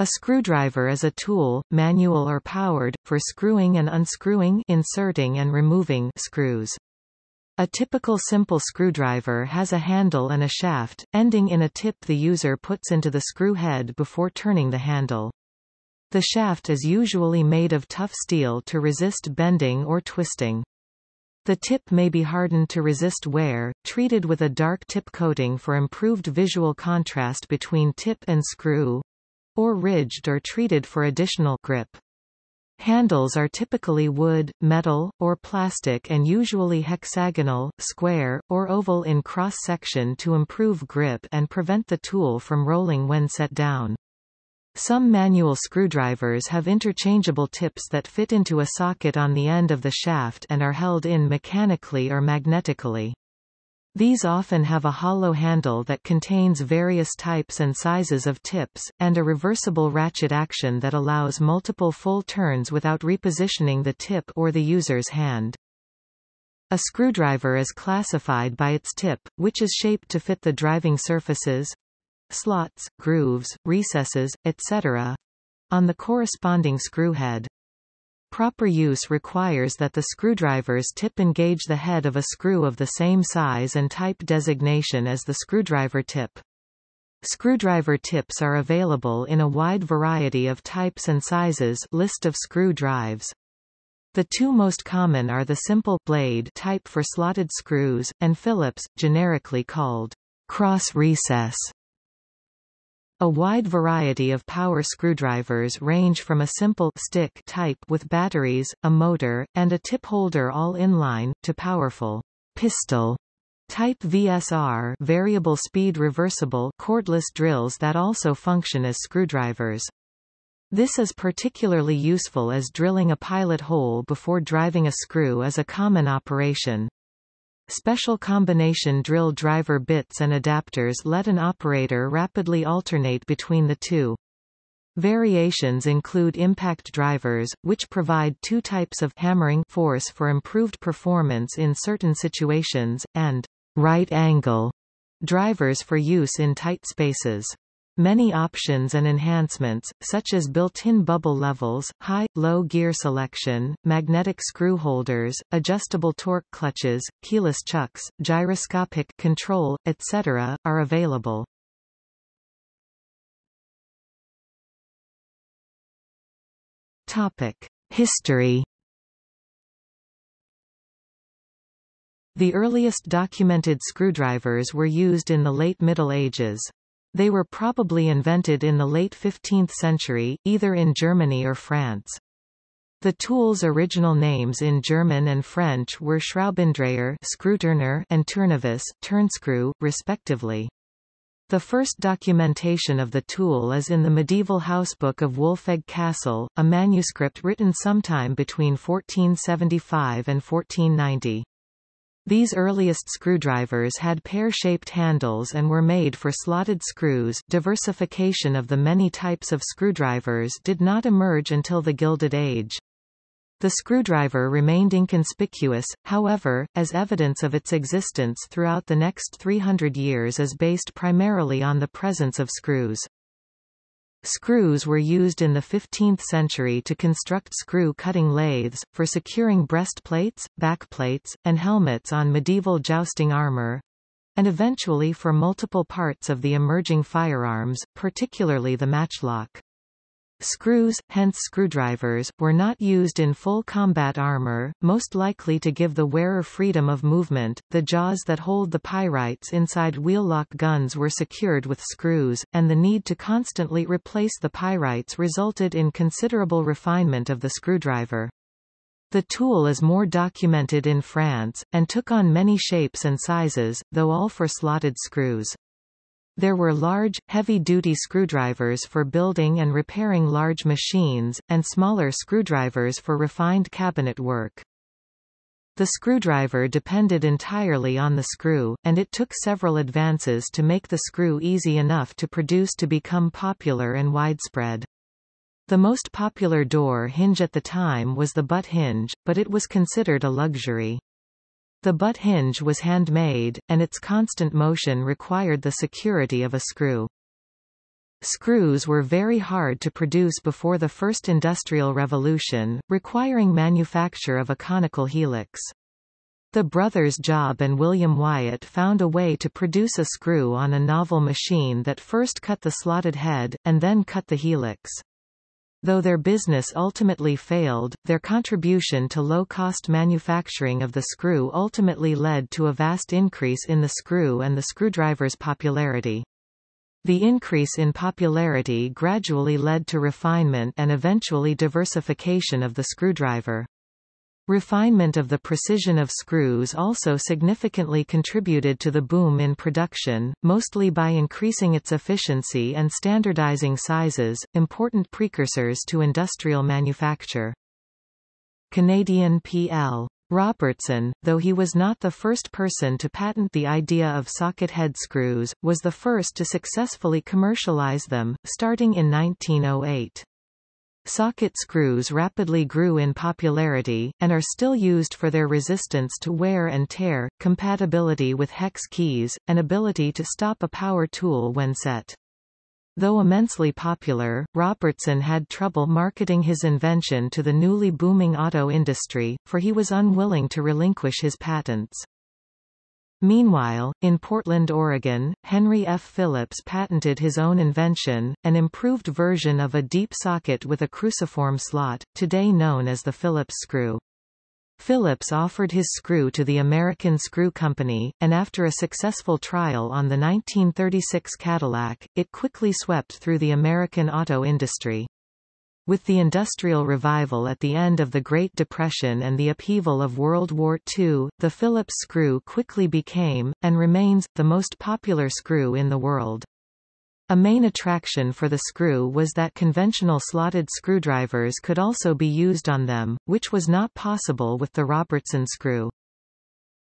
A screwdriver is a tool, manual or powered, for screwing and unscrewing inserting and removing screws. A typical simple screwdriver has a handle and a shaft, ending in a tip the user puts into the screw head before turning the handle. The shaft is usually made of tough steel to resist bending or twisting. The tip may be hardened to resist wear, treated with a dark tip coating for improved visual contrast between tip and screw, or ridged or treated for additional grip. Handles are typically wood, metal, or plastic and usually hexagonal, square, or oval in cross-section to improve grip and prevent the tool from rolling when set down. Some manual screwdrivers have interchangeable tips that fit into a socket on the end of the shaft and are held in mechanically or magnetically. These often have a hollow handle that contains various types and sizes of tips, and a reversible ratchet action that allows multiple full turns without repositioning the tip or the user's hand. A screwdriver is classified by its tip, which is shaped to fit the driving surfaces slots, grooves, recesses, etc. on the corresponding screw head. Proper use requires that the screwdriver's tip engage the head of a screw of the same size and type designation as the screwdriver tip. Screwdriver tips are available in a wide variety of types and sizes list of screw drives. The two most common are the simple blade type for slotted screws, and Phillips, generically called cross recess a wide variety of power screwdrivers range from a simple stick type with batteries, a motor, and a tip holder all inline, to powerful pistol type VSR variable speed reversible cordless drills that also function as screwdrivers. This is particularly useful as drilling a pilot hole before driving a screw is a common operation. Special combination drill driver bits and adapters let an operator rapidly alternate between the two. Variations include impact drivers, which provide two types of hammering force for improved performance in certain situations, and right angle drivers for use in tight spaces. Many options and enhancements, such as built-in bubble levels, high, low gear selection, magnetic screw holders, adjustable torque clutches, keyless chucks, gyroscopic control, etc., are available. Topic: History The earliest documented screwdrivers were used in the late Middle Ages. They were probably invented in the late 15th century, either in Germany or France. The tool's original names in German and French were Schraubendreher and tournevis turnscrew, respectively. The first documentation of the tool is in the medieval housebook of Wolfegg Castle, a manuscript written sometime between 1475 and 1490. These earliest screwdrivers had pear-shaped handles and were made for slotted screws diversification of the many types of screwdrivers did not emerge until the Gilded Age. The screwdriver remained inconspicuous, however, as evidence of its existence throughout the next 300 years is based primarily on the presence of screws. Screws were used in the 15th century to construct screw-cutting lathes, for securing breastplates, backplates, and helmets on medieval jousting armor, and eventually for multiple parts of the emerging firearms, particularly the matchlock. Screws, hence screwdrivers, were not used in full combat armor, most likely to give the wearer freedom of movement. The jaws that hold the pyrites inside wheel-lock guns were secured with screws, and the need to constantly replace the pyrites resulted in considerable refinement of the screwdriver. The tool is more documented in France, and took on many shapes and sizes, though all for slotted screws. There were large, heavy-duty screwdrivers for building and repairing large machines, and smaller screwdrivers for refined cabinet work. The screwdriver depended entirely on the screw, and it took several advances to make the screw easy enough to produce to become popular and widespread. The most popular door hinge at the time was the butt hinge, but it was considered a luxury. The butt hinge was handmade, and its constant motion required the security of a screw. Screws were very hard to produce before the first industrial revolution, requiring manufacture of a conical helix. The brothers Job and William Wyatt found a way to produce a screw on a novel machine that first cut the slotted head, and then cut the helix. Though their business ultimately failed, their contribution to low-cost manufacturing of the screw ultimately led to a vast increase in the screw and the screwdriver's popularity. The increase in popularity gradually led to refinement and eventually diversification of the screwdriver. Refinement of the precision of screws also significantly contributed to the boom in production, mostly by increasing its efficiency and standardizing sizes, important precursors to industrial manufacture. Canadian P.L. Robertson, though he was not the first person to patent the idea of socket head screws, was the first to successfully commercialize them, starting in 1908. Socket screws rapidly grew in popularity, and are still used for their resistance to wear and tear, compatibility with hex keys, and ability to stop a power tool when set. Though immensely popular, Robertson had trouble marketing his invention to the newly booming auto industry, for he was unwilling to relinquish his patents. Meanwhile, in Portland, Oregon, Henry F. Phillips patented his own invention, an improved version of a deep socket with a cruciform slot, today known as the Phillips screw. Phillips offered his screw to the American Screw Company, and after a successful trial on the 1936 Cadillac, it quickly swept through the American auto industry. With the Industrial Revival at the end of the Great Depression and the upheaval of World War II, the Phillips screw quickly became, and remains, the most popular screw in the world. A main attraction for the screw was that conventional slotted screwdrivers could also be used on them, which was not possible with the Robertson screw.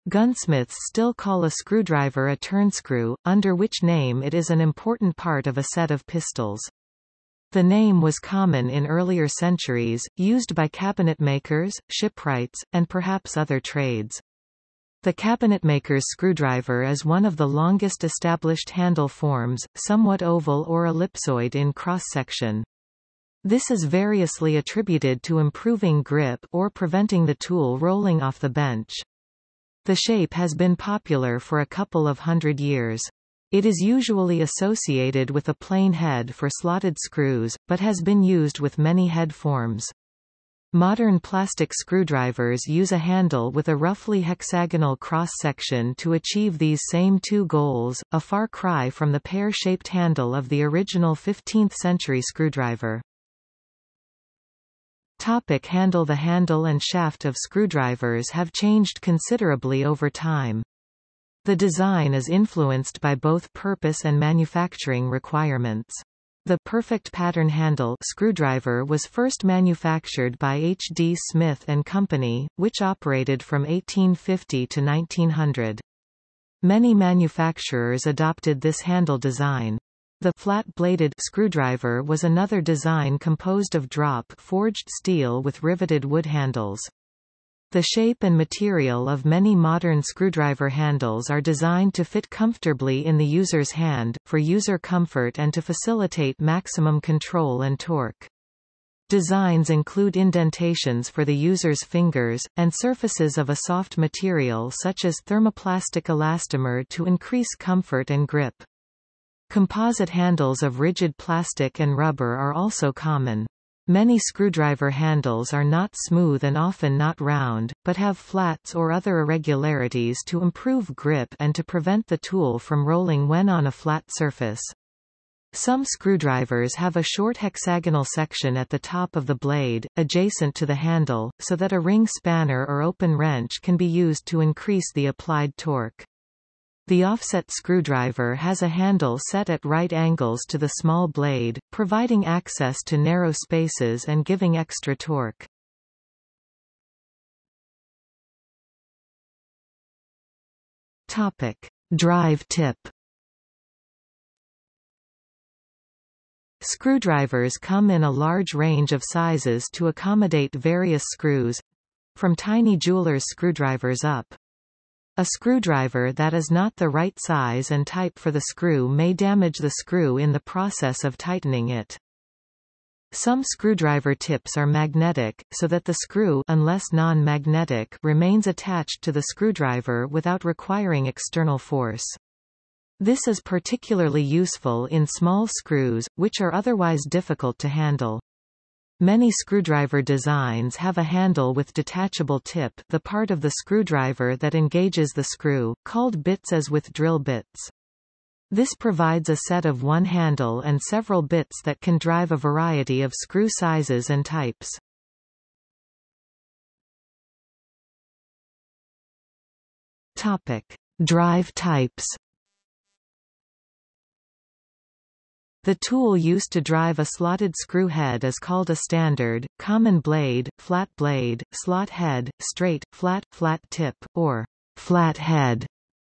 Gunsmiths still call a screwdriver a turnscrew, under which name it is an important part of a set of pistols. The name was common in earlier centuries, used by cabinetmakers, shipwrights, and perhaps other trades. The cabinetmaker's screwdriver is one of the longest established handle forms, somewhat oval or ellipsoid in cross-section. This is variously attributed to improving grip or preventing the tool rolling off the bench. The shape has been popular for a couple of hundred years. It is usually associated with a plain head for slotted screws, but has been used with many head forms. Modern plastic screwdrivers use a handle with a roughly hexagonal cross-section to achieve these same two goals, a far cry from the pear-shaped handle of the original 15th-century screwdriver. Topic handle The handle and shaft of screwdrivers have changed considerably over time. The design is influenced by both purpose and manufacturing requirements. The perfect pattern handle screwdriver was first manufactured by H. D. Smith and Company, which operated from 1850 to 1900. Many manufacturers adopted this handle design. The flat-bladed screwdriver was another design composed of drop-forged steel with riveted wood handles. The shape and material of many modern screwdriver handles are designed to fit comfortably in the user's hand, for user comfort and to facilitate maximum control and torque. Designs include indentations for the user's fingers, and surfaces of a soft material such as thermoplastic elastomer to increase comfort and grip. Composite handles of rigid plastic and rubber are also common. Many screwdriver handles are not smooth and often not round, but have flats or other irregularities to improve grip and to prevent the tool from rolling when on a flat surface. Some screwdrivers have a short hexagonal section at the top of the blade, adjacent to the handle, so that a ring spanner or open wrench can be used to increase the applied torque. The offset screwdriver has a handle set at right angles to the small blade, providing access to narrow spaces and giving extra torque. Topic: Drive tip. Screwdrivers come in a large range of sizes to accommodate various screws from tiny jeweler's screwdrivers up. A screwdriver that is not the right size and type for the screw may damage the screw in the process of tightening it. Some screwdriver tips are magnetic, so that the screw unless non-magnetic remains attached to the screwdriver without requiring external force. This is particularly useful in small screws, which are otherwise difficult to handle. Many screwdriver designs have a handle with detachable tip the part of the screwdriver that engages the screw, called bits as with drill bits. This provides a set of one handle and several bits that can drive a variety of screw sizes and types. Topic. Drive types The tool used to drive a slotted screw head is called a standard, common blade, flat blade, slot head, straight, flat, flat tip, or flat head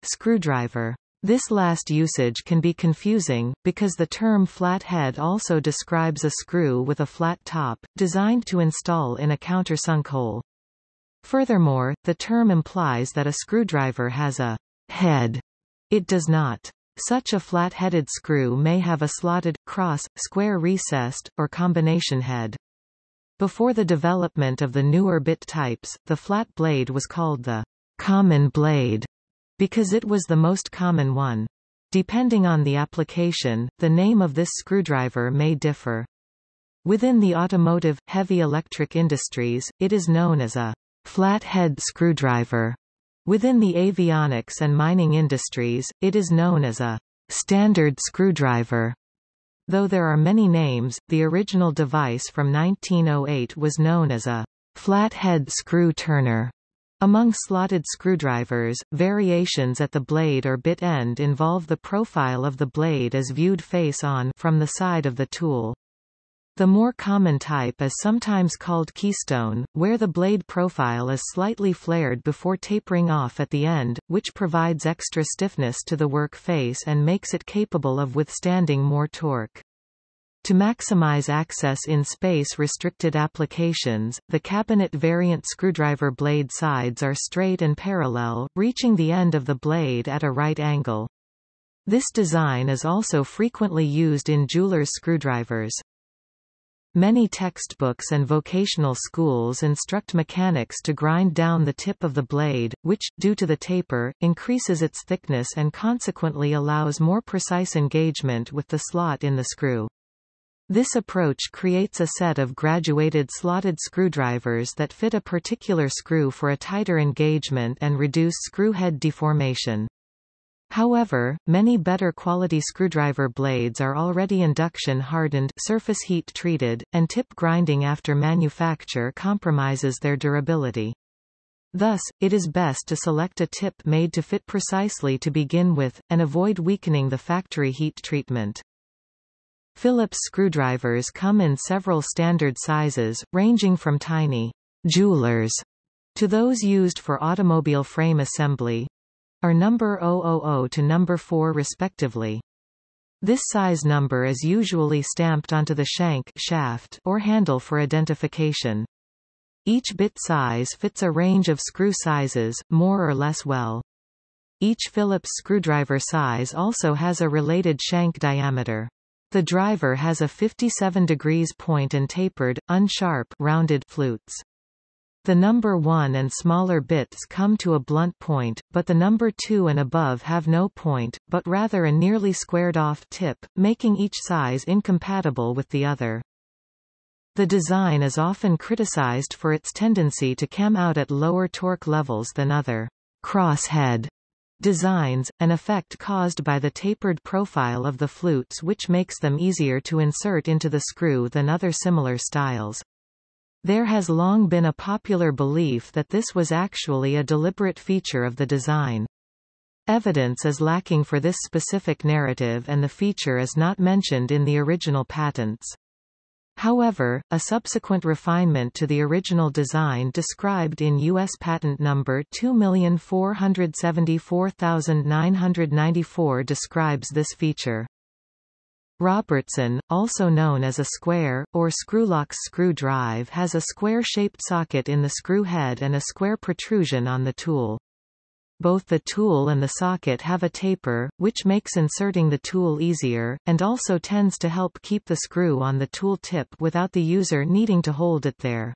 screwdriver. This last usage can be confusing, because the term flat head also describes a screw with a flat top, designed to install in a countersunk hole. Furthermore, the term implies that a screwdriver has a head. It does not. Such a flat-headed screw may have a slotted, cross, square recessed, or combination head. Before the development of the newer bit types, the flat blade was called the common blade because it was the most common one. Depending on the application, the name of this screwdriver may differ. Within the automotive, heavy electric industries, it is known as a flathead screwdriver. Within the avionics and mining industries, it is known as a standard screwdriver. Though there are many names, the original device from 1908 was known as a flathead screw turner. Among slotted screwdrivers, variations at the blade or bit end involve the profile of the blade as viewed face-on from the side of the tool. The more common type is sometimes called keystone, where the blade profile is slightly flared before tapering off at the end, which provides extra stiffness to the work face and makes it capable of withstanding more torque. To maximize access in space-restricted applications, the cabinet variant screwdriver blade sides are straight and parallel, reaching the end of the blade at a right angle. This design is also frequently used in jeweler's screwdrivers. Many textbooks and vocational schools instruct mechanics to grind down the tip of the blade, which, due to the taper, increases its thickness and consequently allows more precise engagement with the slot in the screw. This approach creates a set of graduated slotted screwdrivers that fit a particular screw for a tighter engagement and reduce screw head deformation. However, many better quality screwdriver blades are already induction hardened surface heat treated, and tip grinding after manufacture compromises their durability. Thus, it is best to select a tip made to fit precisely to begin with, and avoid weakening the factory heat treatment. Phillips screwdrivers come in several standard sizes, ranging from tiny jewelers to those used for automobile frame assembly, are number 000 to number 4 respectively. This size number is usually stamped onto the shank shaft or handle for identification. Each bit size fits a range of screw sizes, more or less well. Each Phillips screwdriver size also has a related shank diameter. The driver has a 57 degrees point and tapered, unsharp rounded flutes. The number 1 and smaller bits come to a blunt point, but the number 2 and above have no point, but rather a nearly squared-off tip, making each size incompatible with the other. The design is often criticized for its tendency to cam out at lower torque levels than other crosshead designs, an effect caused by the tapered profile of the flutes which makes them easier to insert into the screw than other similar styles. There has long been a popular belief that this was actually a deliberate feature of the design. Evidence is lacking for this specific narrative and the feature is not mentioned in the original patents. However, a subsequent refinement to the original design described in U.S. Patent Number 2474994 describes this feature. Robertson, also known as a square, or Scrulox screw drive has a square-shaped socket in the screw head and a square protrusion on the tool. both the tool and the socket have a taper, which makes inserting the tool easier, and also tends to help keep the screw on the tool tip without the user needing to hold it there.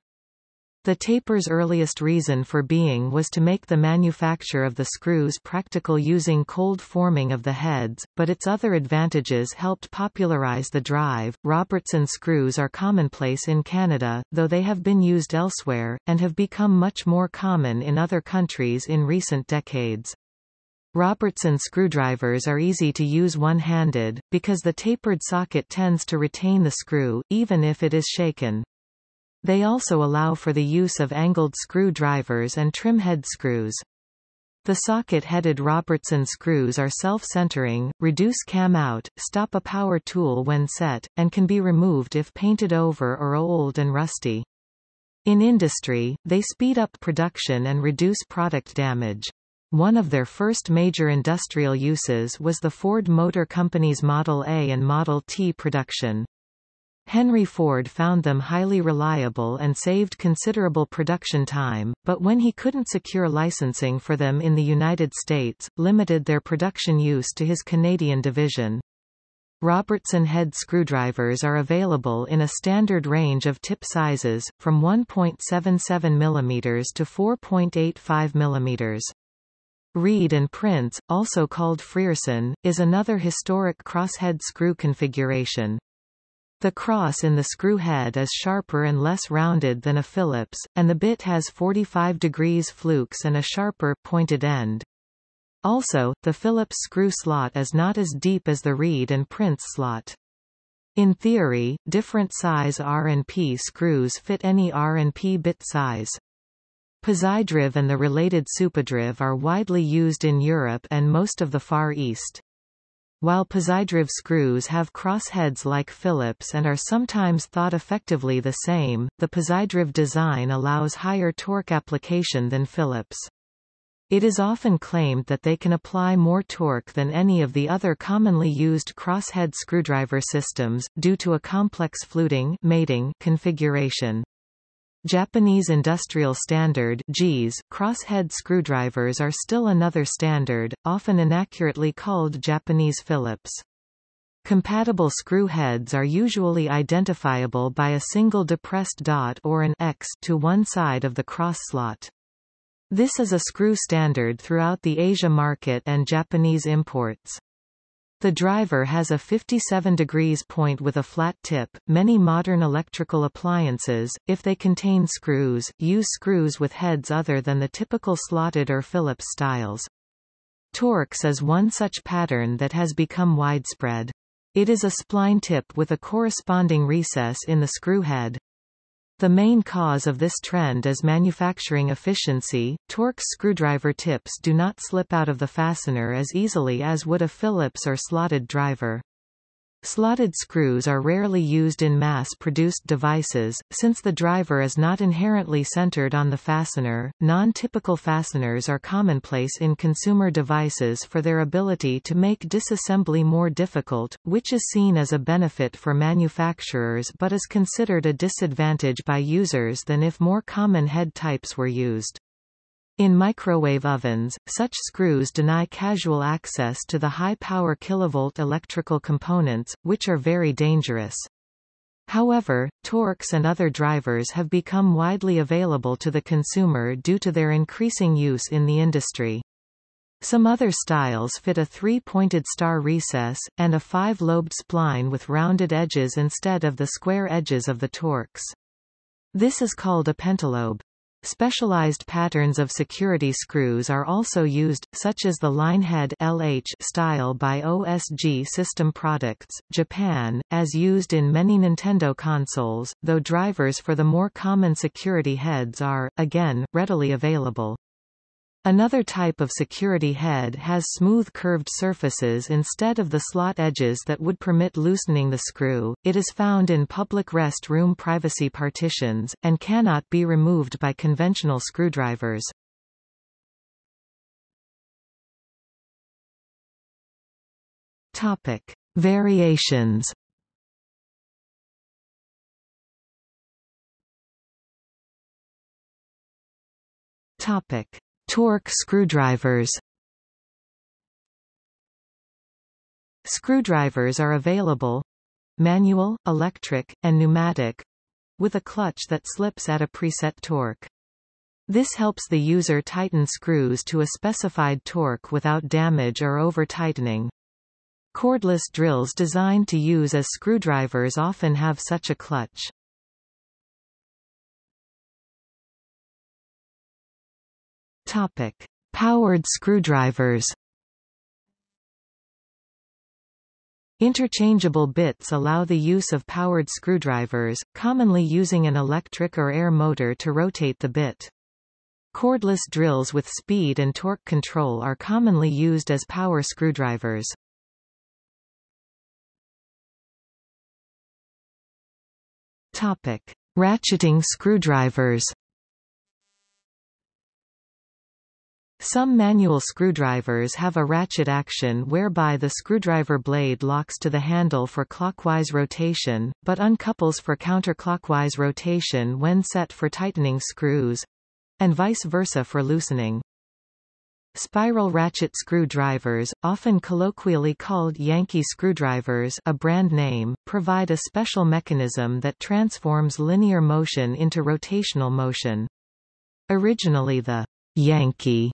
The taper's earliest reason for being was to make the manufacture of the screws practical using cold forming of the heads, but its other advantages helped popularize the drive. Robertson screws are commonplace in Canada, though they have been used elsewhere, and have become much more common in other countries in recent decades. Robertson screwdrivers are easy to use one-handed, because the tapered socket tends to retain the screw, even if it is shaken. They also allow for the use of angled screwdrivers and trim head screws. The socket-headed Robertson screws are self-centering, reduce cam out, stop a power tool when set, and can be removed if painted over or old and rusty. In industry, they speed up production and reduce product damage. One of their first major industrial uses was the Ford Motor Company's Model A and Model T production. Henry Ford found them highly reliable and saved considerable production time, but when he couldn't secure licensing for them in the United States, limited their production use to his Canadian division. Robertson head screwdrivers are available in a standard range of tip sizes, from 1.77 mm to 4.85 mm. Reed and Prince, also called Frearson, is another historic crosshead screw configuration. The cross in the screw head is sharper and less rounded than a Phillips, and the bit has 45 degrees flukes and a sharper, pointed end. Also, the Phillips screw slot is not as deep as the Reed and Prince slot. In theory, different size R&P screws fit any R&P bit size. Pozidriv and the related Supadriv are widely used in Europe and most of the Far East. While Pozidriv screws have crossheads like Phillips and are sometimes thought effectively the same, the Pozidriv design allows higher torque application than Phillips. It is often claimed that they can apply more torque than any of the other commonly used crosshead screwdriver systems, due to a complex fluting mating configuration. Japanese Industrial Standard crosshead screwdrivers are still another standard, often inaccurately called Japanese Phillips. Compatible screw heads are usually identifiable by a single depressed dot or an X to one side of the cross slot. This is a screw standard throughout the Asia market and Japanese imports. The driver has a 57 degrees point with a flat tip. Many modern electrical appliances, if they contain screws, use screws with heads other than the typical slotted or Phillips styles. Torx is one such pattern that has become widespread. It is a spline tip with a corresponding recess in the screw head. The main cause of this trend is manufacturing efficiency. Torx screwdriver tips do not slip out of the fastener as easily as would a Phillips or slotted driver. Slotted screws are rarely used in mass-produced devices, since the driver is not inherently centered on the fastener. Non-typical fasteners are commonplace in consumer devices for their ability to make disassembly more difficult, which is seen as a benefit for manufacturers but is considered a disadvantage by users than if more common head types were used. In microwave ovens, such screws deny casual access to the high-power kilovolt electrical components, which are very dangerous. However, Torx and other drivers have become widely available to the consumer due to their increasing use in the industry. Some other styles fit a three-pointed star recess, and a five-lobed spline with rounded edges instead of the square edges of the Torx. This is called a pentalobe. Specialized patterns of security screws are also used, such as the linehead LH style by OSG System Products, Japan, as used in many Nintendo consoles, though drivers for the more common security heads are, again, readily available. Another type of security head has smooth curved surfaces instead of the slot edges that would permit loosening the screw. It is found in public rest room privacy partitions, and cannot be removed by conventional screwdrivers. Topic. Variations Topic. Torque screwdrivers Screwdrivers are available manual, electric, and pneumatic with a clutch that slips at a preset torque. This helps the user tighten screws to a specified torque without damage or over-tightening. Cordless drills designed to use as screwdrivers often have such a clutch. Topic: Powered screwdrivers. Interchangeable bits allow the use of powered screwdrivers, commonly using an electric or air motor to rotate the bit. Cordless drills with speed and torque control are commonly used as power screwdrivers. Topic: Ratcheting screwdrivers. Some manual screwdrivers have a ratchet action whereby the screwdriver blade locks to the handle for clockwise rotation, but uncouples for counterclockwise rotation when set for tightening screws, and vice versa for loosening. Spiral ratchet screwdrivers, often colloquially called Yankee screwdrivers a brand name, provide a special mechanism that transforms linear motion into rotational motion. Originally the Yankee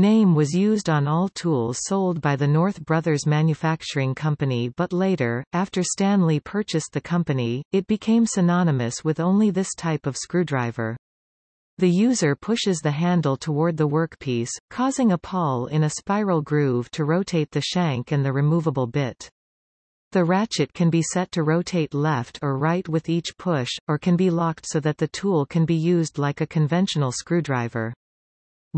name was used on all tools sold by the North Brothers Manufacturing Company but later, after Stanley purchased the company, it became synonymous with only this type of screwdriver. The user pushes the handle toward the workpiece, causing a pawl in a spiral groove to rotate the shank and the removable bit. The ratchet can be set to rotate left or right with each push, or can be locked so that the tool can be used like a conventional screwdriver.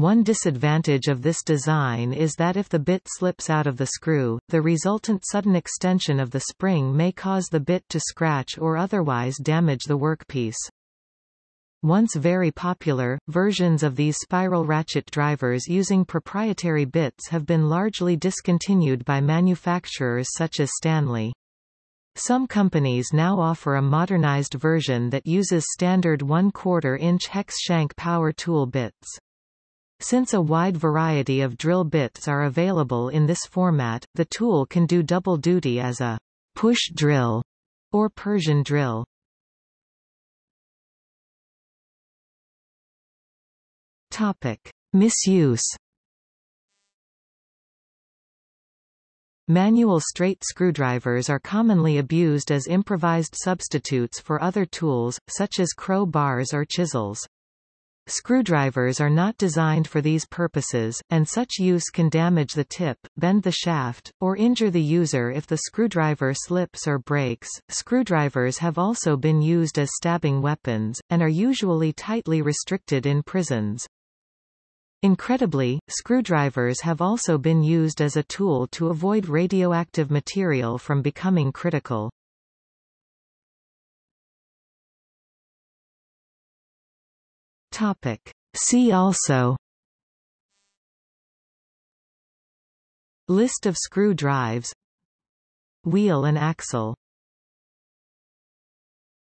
One disadvantage of this design is that if the bit slips out of the screw, the resultant sudden extension of the spring may cause the bit to scratch or otherwise damage the workpiece. Once very popular, versions of these spiral ratchet drivers using proprietary bits have been largely discontinued by manufacturers such as Stanley. Some companies now offer a modernized version that uses standard 1 quarter inch hex shank power tool bits. Since a wide variety of drill bits are available in this format, the tool can do double duty as a push drill or Persian drill. Topic: Misuse. Manual straight screwdrivers are commonly abused as improvised substitutes for other tools, such as crow bars or chisels. Screwdrivers are not designed for these purposes, and such use can damage the tip, bend the shaft, or injure the user if the screwdriver slips or breaks. Screwdrivers have also been used as stabbing weapons, and are usually tightly restricted in prisons. Incredibly, screwdrivers have also been used as a tool to avoid radioactive material from becoming critical. Topic. See also List of screw drives Wheel and axle